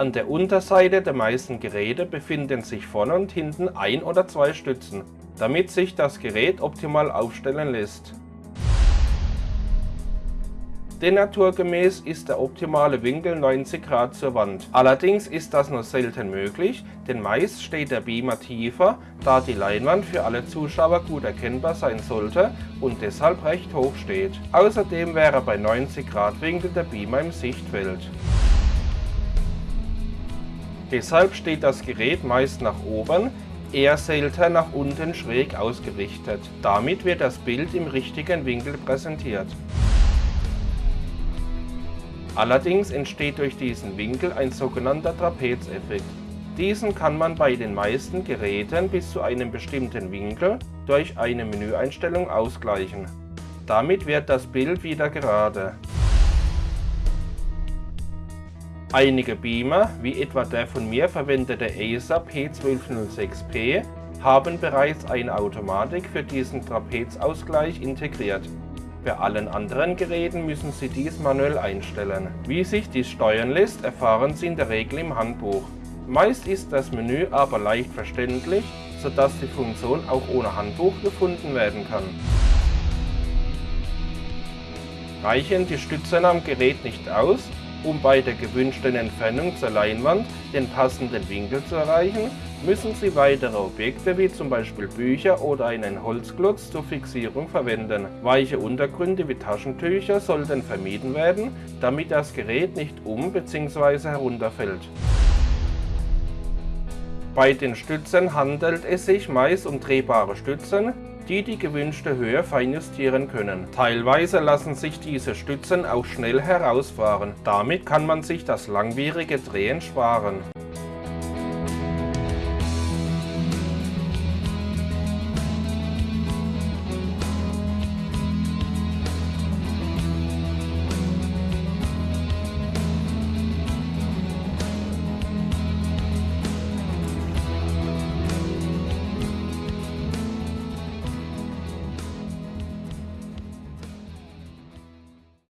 An der Unterseite der meisten Geräte befinden sich vorne und hinten ein oder zwei Stützen, damit sich das Gerät optimal aufstellen lässt. Denn naturgemäß ist der optimale Winkel 90 Grad zur Wand. Allerdings ist das nur selten möglich, denn meist steht der Beamer tiefer, da die Leinwand für alle Zuschauer gut erkennbar sein sollte und deshalb recht hoch steht. Außerdem wäre bei 90 Grad Winkel der Beamer im Sichtfeld. Deshalb steht das Gerät meist nach oben, eher selten nach unten schräg ausgerichtet. Damit wird das Bild im richtigen Winkel präsentiert. Allerdings entsteht durch diesen Winkel ein sogenannter Trapezeffekt. Diesen kann man bei den meisten Geräten bis zu einem bestimmten Winkel durch eine Menüeinstellung ausgleichen. Damit wird das Bild wieder gerade. Einige Beamer, wie etwa der von mir verwendete Acer P1206P, haben bereits eine Automatik für diesen Trapezausgleich integriert. Bei allen anderen Geräten müssen Sie dies manuell einstellen. Wie sich dies steuern lässt, erfahren Sie in der Regel im Handbuch. Meist ist das Menü aber leicht verständlich, sodass die Funktion auch ohne Handbuch gefunden werden kann. Reichen die Stützen am Gerät nicht aus, um bei der gewünschten Entfernung zur Leinwand den passenden Winkel zu erreichen, müssen Sie weitere Objekte wie zum Beispiel Bücher oder einen Holzklotz zur Fixierung verwenden. Weiche Untergründe wie Taschentücher sollten vermieden werden, damit das Gerät nicht um bzw. herunterfällt. Bei den Stützen handelt es sich meist um drehbare Stützen, die die gewünschte Höhe feinjustieren können. Teilweise lassen sich diese Stützen auch schnell herausfahren. Damit kann man sich das langwierige Drehen sparen.